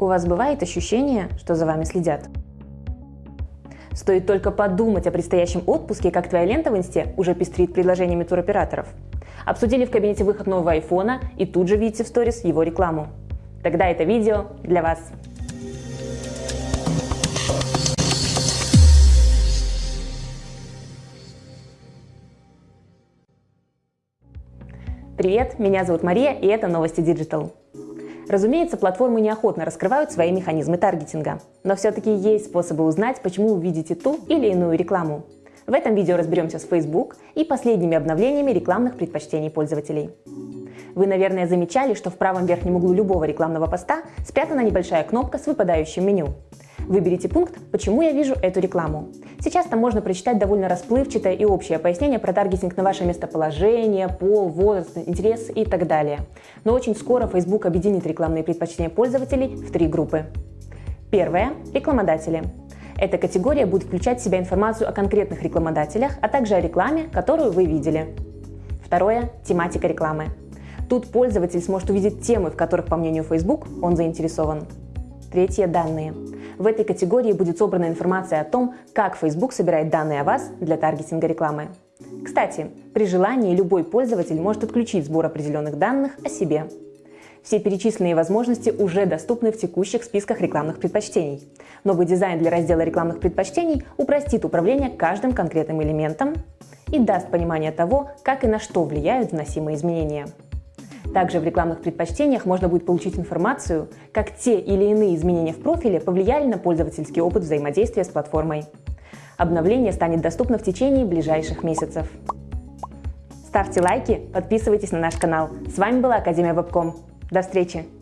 У вас бывает ощущение, что за вами следят? Стоит только подумать о предстоящем отпуске, как твоя лента в инсте уже пестрит предложениями туроператоров. Обсудили в кабинете выход нового айфона и тут же видите в сторис его рекламу. Тогда это видео для вас. Привет, меня зовут Мария и это Новости Digital. Разумеется, платформы неохотно раскрывают свои механизмы таргетинга, но все-таки есть способы узнать, почему вы видите ту или иную рекламу. В этом видео разберемся с Facebook и последними обновлениями рекламных предпочтений пользователей. Вы, наверное, замечали, что в правом верхнем углу любого рекламного поста спрятана небольшая кнопка с выпадающим меню. Выберите пункт «Почему я вижу эту рекламу?». Сейчас там можно прочитать довольно расплывчатое и общее пояснение про таргетинг на ваше местоположение, пол, возраст, интерес и так далее. Но очень скоро Facebook объединит рекламные предпочтения пользователей в три группы. Первое – рекламодатели. Эта категория будет включать в себя информацию о конкретных рекламодателях, а также о рекламе, которую вы видели. Второе – тематика рекламы. Тут пользователь сможет увидеть темы, в которых, по мнению Facebook, он заинтересован. Третье – данные. В этой категории будет собрана информация о том, как Facebook собирает данные о вас для таргетинга рекламы. Кстати, при желании любой пользователь может отключить сбор определенных данных о себе. Все перечисленные возможности уже доступны в текущих списках рекламных предпочтений. Новый дизайн для раздела рекламных предпочтений упростит управление каждым конкретным элементом и даст понимание того, как и на что влияют вносимые изменения. Также в рекламных предпочтениях можно будет получить информацию, как те или иные изменения в профиле повлияли на пользовательский опыт взаимодействия с платформой. Обновление станет доступно в течение ближайших месяцев. Ставьте лайки, подписывайтесь на наш канал. С вами была Академия Вебком. До встречи!